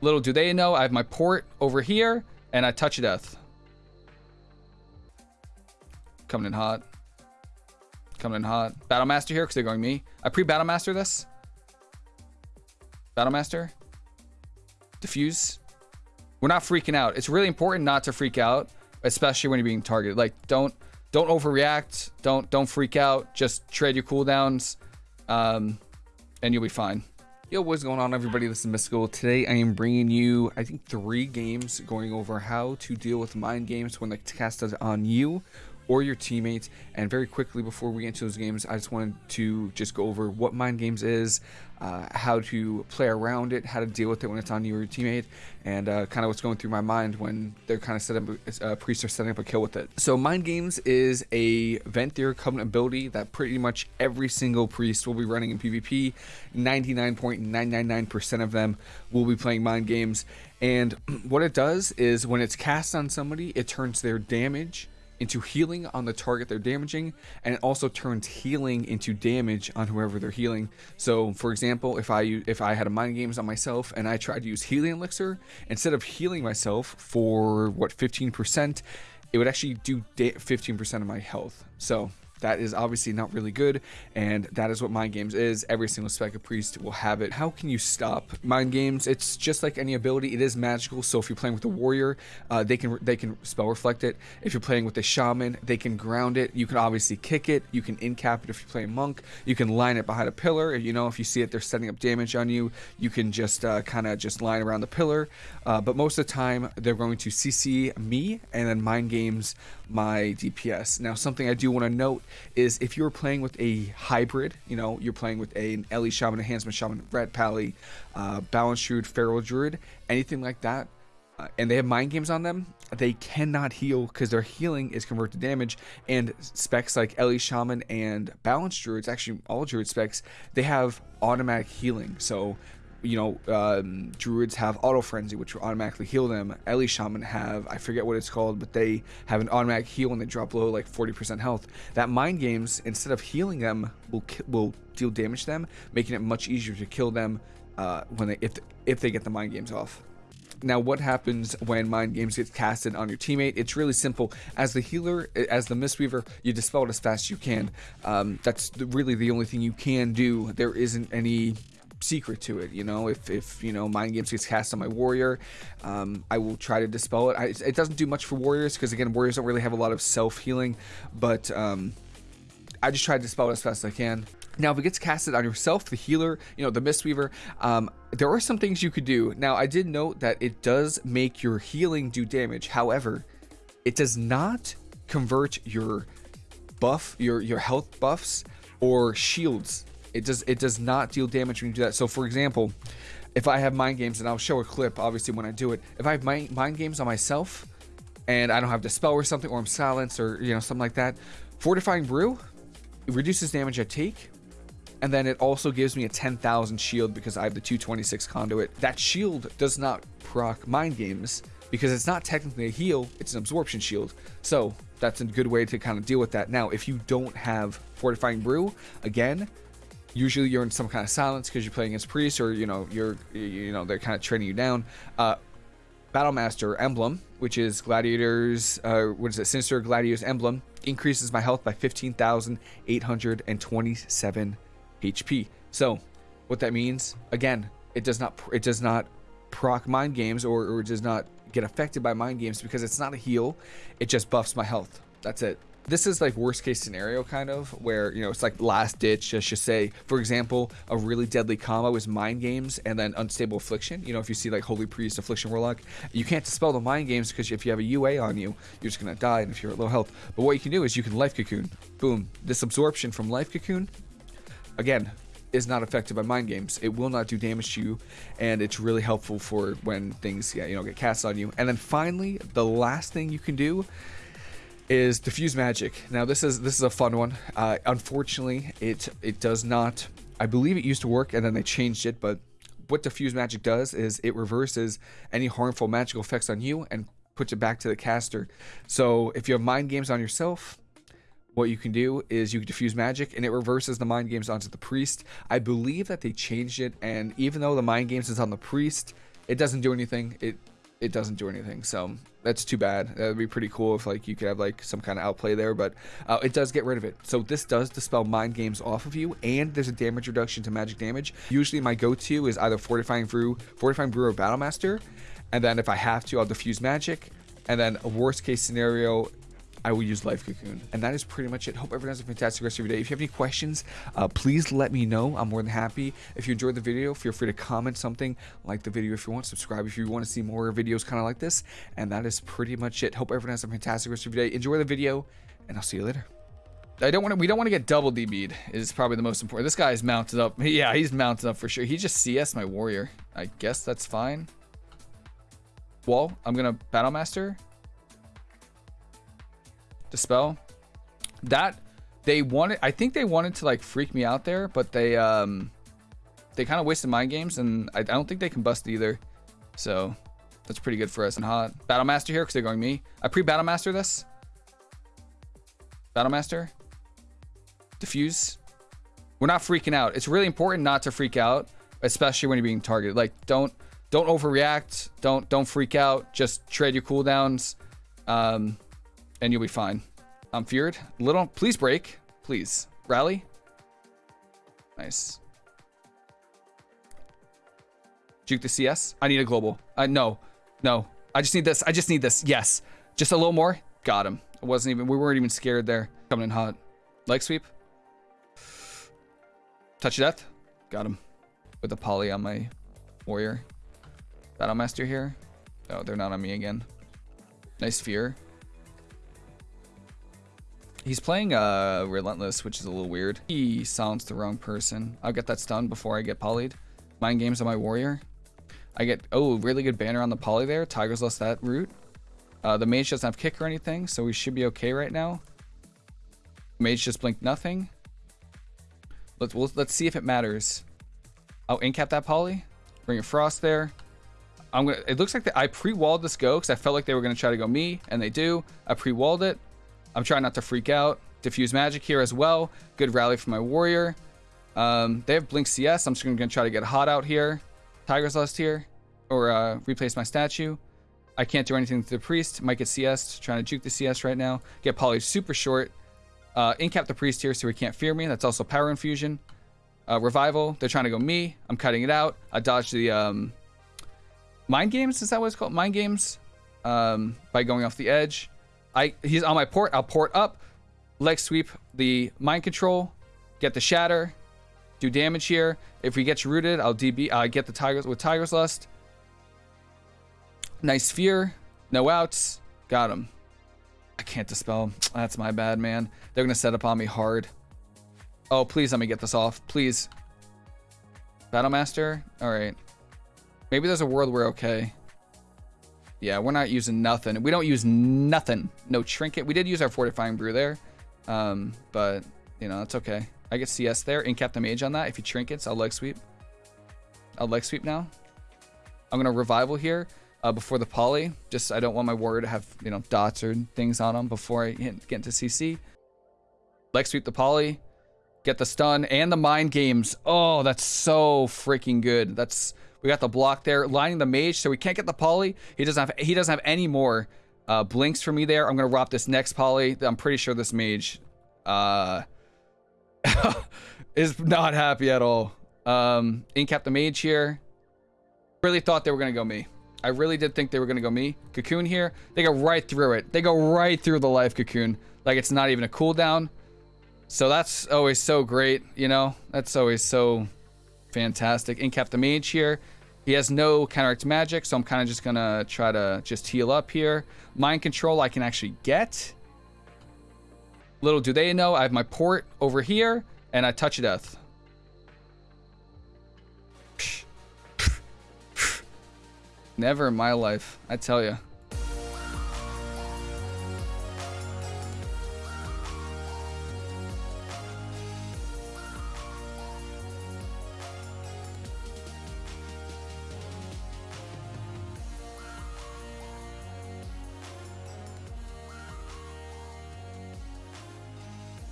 Little do they know, I have my port over here, and I touch death. Coming in hot. Coming in hot. Battlemaster here, because they're going me. I pre-Battlemaster this. Battlemaster. Diffuse. We're not freaking out. It's really important not to freak out, especially when you're being targeted. Like, don't don't overreact. Don't don't freak out. Just trade your cooldowns, um, and you'll be fine. Yo, what's going on everybody? This is Mystical. Today I am bringing you, I think, three games going over how to deal with mind games when they're is on you or your teammates. And very quickly before we get into those games, I just wanted to just go over what mind games is, uh, how to play around it, how to deal with it when it's on you or your teammate, and uh, kind of what's going through my mind when they're kind of setting up, uh, priests are setting up a kill with it. So mind games is a Venthyr Covenant ability that pretty much every single priest will be running in PvP. 99.999% of them will be playing mind games. And what it does is when it's cast on somebody, it turns their damage into healing on the target they're damaging, and it also turns healing into damage on whoever they're healing. So, for example, if I if I had a mind games on myself and I tried to use healing elixir, instead of healing myself for what 15%, it would actually do 15% of my health. So that is obviously not really good, and that is what Mind Games is. Every single Spec of Priest will have it. How can you stop Mind Games? It's just like any ability. It is magical, so if you're playing with a Warrior, uh, they can they can spell reflect it. If you're playing with a Shaman, they can ground it. You can obviously kick it. You can incap it if you're playing Monk. You can line it behind a pillar. You know, if you see it, they're setting up damage on you. You can just uh, kind of just line around the pillar. Uh, but most of the time, they're going to CC me and then Mind Games my DPS. Now, something I do want to note is if you're playing with a hybrid, you know, you're playing with a, an Ele Shaman, Enhancement Shaman, Ret Pally, uh, Balance Druid, Feral Druid, anything like that, uh, and they have mind games on them, they cannot heal because their healing is converted to damage. And specs like Ele Shaman and Balance Druids, actually all Druid specs, they have automatic healing. So you know, um, druids have auto frenzy, which will automatically heal them. Ele shaman have, I forget what it's called, but they have an automatic heal when they drop below like 40% health. That mind games, instead of healing them, will will deal damage to them, making it much easier to kill them uh, when they if if they get the mind games off. Now, what happens when mind games get casted on your teammate? It's really simple. As the healer, as the Mistweaver, you dispel it as fast as you can. Um, that's really the only thing you can do. There isn't any secret to it. You know, if if you know mind games gets cast on my warrior, um, I will try to dispel it. I, it doesn't do much for warriors because again, warriors don't really have a lot of self healing, but um, I just try to dispel it as fast as I can. Now, if it gets casted on yourself, the healer, you know, the Mistweaver, um, there are some things you could do. Now, I did note that it does make your healing do damage. However, it does not convert your buff, your your health buffs or shields it does it does not deal damage when you do that. So for example, if I have mind games, and I'll show a clip obviously when I do it. If I have mind, mind games on myself, and I don't have dispel or something, or I'm silenced or you know something like that, fortifying brew it reduces damage I take, and then it also gives me a 10,000 shield because I have the 226 conduit. That shield does not proc mind games because it's not technically a heal, it's an absorption shield. So that's a good way to kind of deal with that. Now, if you don't have fortifying brew, again, usually you're in some kind of silence because you're playing against priests or you know you're you know they're kind of training you down. Uh battlemaster emblem which is gladiators uh what is it sinister gladiators emblem increases my health by 15827 hp so what that means again it does not it does not proc mind games or, or does not get affected by mind games because it's not a heal. It just buffs my health. That's it this is like worst case scenario kind of where you know it's like last ditch just just say for example a really deadly combo is mind games and then unstable affliction you know if you see like holy priest affliction warlock you can't dispel the mind games because if you have a ua on you you're just gonna die and if you're at low health but what you can do is you can life cocoon boom this absorption from life cocoon again is not affected by mind games. It will not do damage to you, and it's really helpful for when things, you know, get cast on you. And then finally, the last thing you can do is diffuse magic. Now this is this is a fun one. Uh, unfortunately, it it does not. I believe it used to work and then they changed it, but what diffuse magic does is it reverses any harmful magical effects on you and puts it back to the caster. So if you have mind games on yourself, what you can do is you can diffuse magic and it reverses the mind games onto the priest. I believe that they changed it and even though the mind games is on the priest, It doesn't do anything. It it doesn't do anything. So that's too bad. That would be pretty cool if like you could have like some kind of outplay there, but uh, it does get rid of it. So this does dispel mind games off of you, and there's a damage reduction to magic damage. Usually my go-to is either Fortifying Brew, Fortifying Brew or Battlemaster, and then if I have to, I'll diffuse magic, and then a worst case scenario I will use Life Cocoon. And that is pretty much it. Hope everyone has a fantastic rest of your day. If you have any questions, uh, please let me know. I'm more than happy. If you enjoyed the video, feel free to comment something, like the video if you want, subscribe if you want to see more videos kind of like this. And that is pretty much it. Hope everyone has a fantastic rest of your day. Enjoy the video, and I'll see you later. I don't want to. We don't want to get double DB'd. Is probably the most important. This guy is mounted up. Yeah, he's mounted up for sure. He just CS my warrior. I guess that's fine. Wall. I'm gonna battle master. Dispel. That they wanted I think they wanted to like freak me out there, but they um they kind of wasted mind games and I, I don't think they can bust either. So that's pretty good for us and hot. Battle Master here because they're going me. I pre-Battle Master this. Battle Master. Diffuse. We're not freaking out. It's really important not to freak out, especially when you're being targeted. Like don't don't overreact. Don't don't freak out. Just trade your cooldowns. Um and you'll be fine. I'm feared. Little, please break. Please. Rally. Nice. Juke the CS. I need a global. Uh, no. No. I just need this. I just need this. Yes. Just a little more. Got him. It wasn't even, we weren't even scared there. Coming in hot. Leg sweep. Touch death. Got him. With the poly on my warrior. Battle master here. Oh, they're not on me again. Nice fear. He's playing uh, Relentless, which is a little weird. He sounds the wrong person. I'll get that stun before I get polyed. Mind games on my warrior. I get, oh, really good banner on the poly there. Tiger's Lust that root. Uh, the mage doesn't have kick or anything, so we should be okay right now. Mage just blinked nothing. Let's we'll, let's see if it matters. I'll incap that poly. Bring a frost there. I'm gonna. It looks like the, I pre-walled this go because I felt like they were gonna try to go me, and they do. I pre-walled it. I'm trying not to freak out. Diffuse magic here as well. Good rally for my warrior. Um, they have blink CS. I'm just going to try to get hot out here. Tiger's Lust here. Or uh, replace my statue. I can't do anything to the priest. Might get CS. Trying to juke the CS right now. Get poly super short. Uh, incap the priest here so he can't fear me. That's also power infusion. Uh, revival. They're trying to go me. I'm cutting it out. I dodged the um, mind games. Is that what it's called? Mind games. Um, by going off the edge. I he's on my port. I'll port up, leg sweep the mind control, get the shatter, do damage here. If he gets rooted, I'll DB. I get the tigers with Tiger's Lust. Nice fear, no outs, got him. I can't dispel. That's my bad, man. They're gonna set up on me hard. Oh, please let me get this off, please. Battlemaster. All right. Maybe there's a world where okay. Yeah, we're not using nothing. We don't use nothing. No trinket. We did use our fortifying brew there. Um, but, you know, that's okay. I get CS there. Incap Captain mage on that. If he trinkets, I'll leg sweep. I'll leg sweep now. I'm going to revival here uh, before the poly. Just, I don't want my warrior to have, you know, dots or things on him before I get into CC. Leg sweep the poly. Get the stun and the mind games. Oh, that's so freaking good. That's we got the block there, lining the mage, so we can't get the poly. He doesn't have he doesn't have any more uh, blinks for me there. I'm gonna rob this next poly. I'm pretty sure this mage uh, is not happy at all. Um, incap the mage here. Really thought they were gonna go me. I really did think they were gonna go me. Cocoon here. They go right through it. They go right through the life cocoon. Like it's not even a cooldown. So that's always so great, you know? That's always so Fantastic. Incap the mage here. He has no counteract magic, so I'm kind of just going to try to just heal up here. Mind control I can actually get. Little do they know, I have my port over here, and I touch death. Never in my life, I tell you.